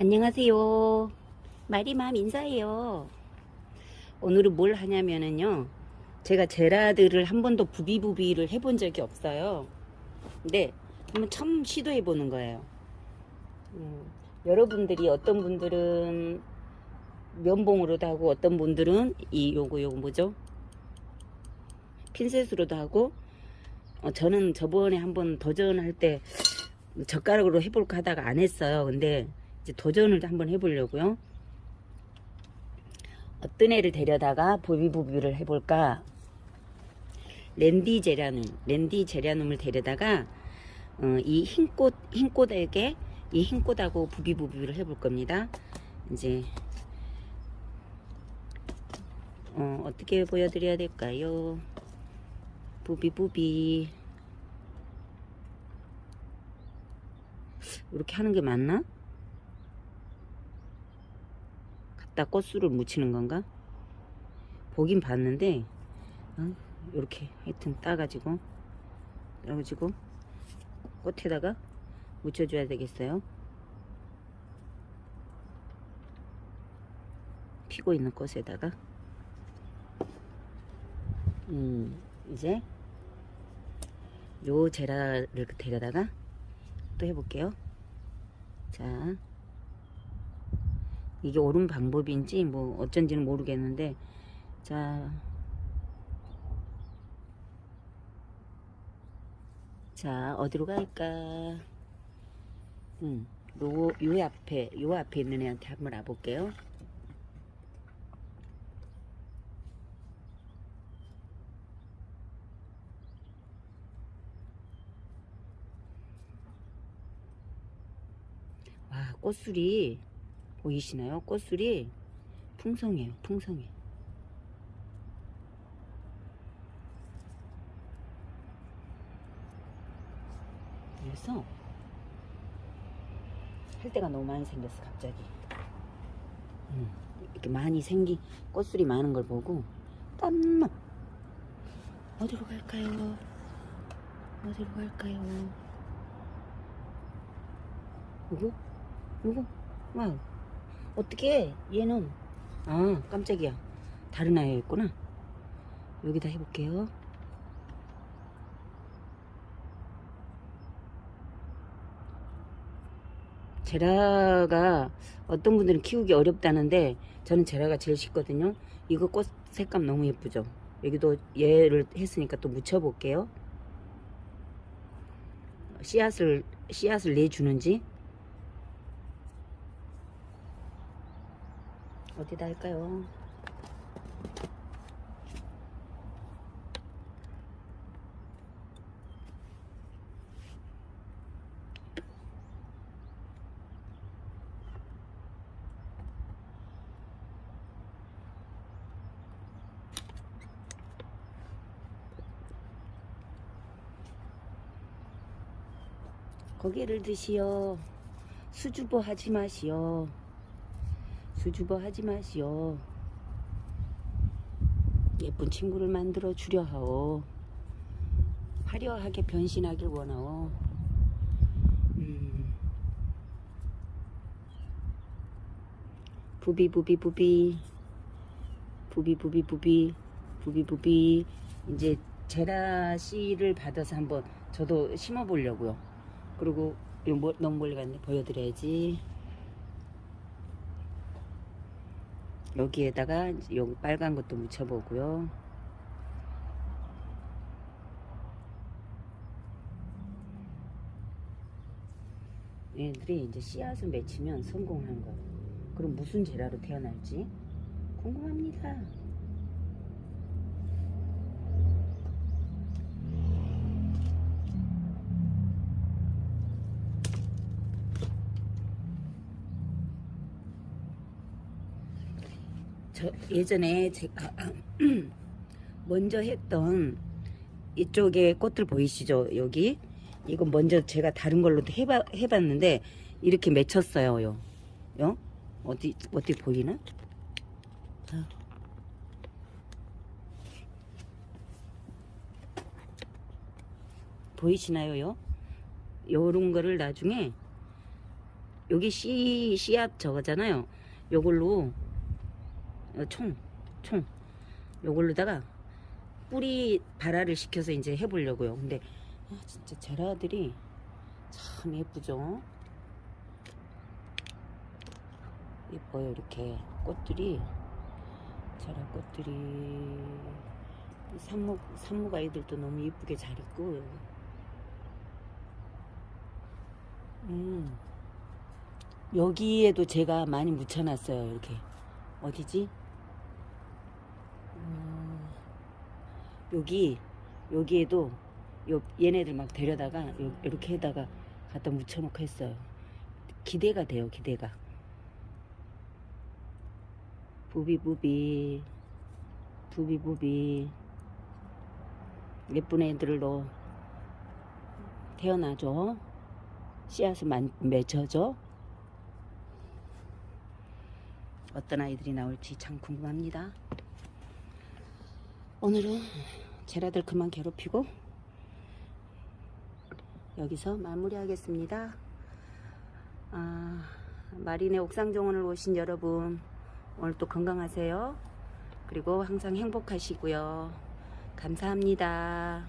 안녕하세요. 마리맘 인사해요. 오늘은 뭘 하냐면은요. 제가 제라드를 한 번도 부비부비를 해본 적이 없어요. 근데 한번 처음 시도해 보는 거예요. 음, 여러분들이 어떤 분들은 면봉으로도 하고 어떤 분들은 이 요거 요거 뭐죠? 핀셋으로도 하고 어, 저는 저번에 한번 도전할 때 젓가락으로 해볼까 하다가 안 했어요. 근데 이제 도전을 한번 해보려고요. 어떤 애를 데려다가 보비보비를 해볼까? 랜디 제라눔, 랜디 제라눔을 데려다가 어, 이 흰꽃, 흰꽃에게 이 흰꽃하고 부비부비를 해볼 겁니다. 이제 어, 어떻게 보여드려야 될까요? 부비부비 이렇게 하는 게 맞나? 갖 다 꽃술을 묻히는 건가? 보긴 봤는데 어? 이렇게 하여튼 따가지고 따가지고 꽃에다가 묻혀줘야 되겠어요 피고 있는 꽃에다가 음 이제 요 제라를 데려다가 또 해볼게요 자 이게 옳은 방법인지 뭐 어쩐지는 모르겠는데 자, 자 어디로 갈까? 음, 요, 요 앞에 요 앞에 있는 애한테 한번 와볼게요. 와 꽃술이 보이시나요? 꽃술이 풍성해요. 풍성해. 그래서 할 때가 너무 많이 생겼어 갑자기. 음, 이렇게 많이 생긴 꽃술이 많은 걸 보고 땀나. 어디로 갈까요? 어디로 갈까요? 요거? 요거? 와 어떻게 얘는? 아 깜짝이야. 다른 아이였구나. 여기다 해볼게요. 제라가 어떤 분들은 키우기 어렵다는데 저는 제라가 제일 쉽거든요. 이거 꽃 색감 너무 예쁘죠? 여기도 얘를 했으니까 또 묻혀 볼게요. 씨앗을 씨앗을 내주는지 어디다 할까요? 고개를 드시오. 수줍어 하지 마시오. 수줍어 하지 마시오. 예쁜 친구를 만들어 주려 하오. 화려하게 변신하길 원하오. 음. 부비 부비 부비 부비 부비 부비 부비 부비 이제 제라 씨를 받아서 한번 저도 심어 보려고요. 그리고 너무 멀리 갔네 보여드려야지. 여기에다가 여기 빨간 것도 묻혀보고요. 얘들이 이제 씨앗을 맺히면 성공하는 거예요. 그럼 무슨 제라로 태어날지 궁금합니다. 저 예전에 제가 먼저 했던 이쪽에 꽃들 보이시죠? 여기 이거 먼저 제가 다른 걸로도 해봐, 해봤는데 이렇게 맺혔어요. 요. 요? 어디 어디 보이나? 자. 보이시나요? 요? 요런 거를 나중에 여기 씨 씨앗 저거잖아요. 요걸로 어, 총, 총. 요걸로다가 뿌리 발화를 시켜서 이제 해보려고요. 근데 아, 진짜 제라들이 참 예쁘죠. 예뻐요 이렇게. 꽃들이. 제라 꽃들이. 이 산목 산목 아이들도 너무 예쁘게 잘 있고. 음. 여기에도 제가 많이 묻혀놨어요 이렇게. 어디지 음, 여기 여기에도 요 얘네들 막 데려다가 요, 이렇게 해다가 갖다 묻혀놓고 했어요. 기대가 돼요 기대가. 부비부비. 부비부비. 예쁜 애들로 태어나죠. 씨앗을 만, 맺혀죠 어떤 아이들이 나올지 참 궁금합니다 오늘은 제라들 그만 괴롭히고 여기서 마무리하겠습니다 아, 마린의 옥상 정원을 오신 여러분 오늘 또 건강하세요. 그리고 항상 행복하시고요. 감사합니다.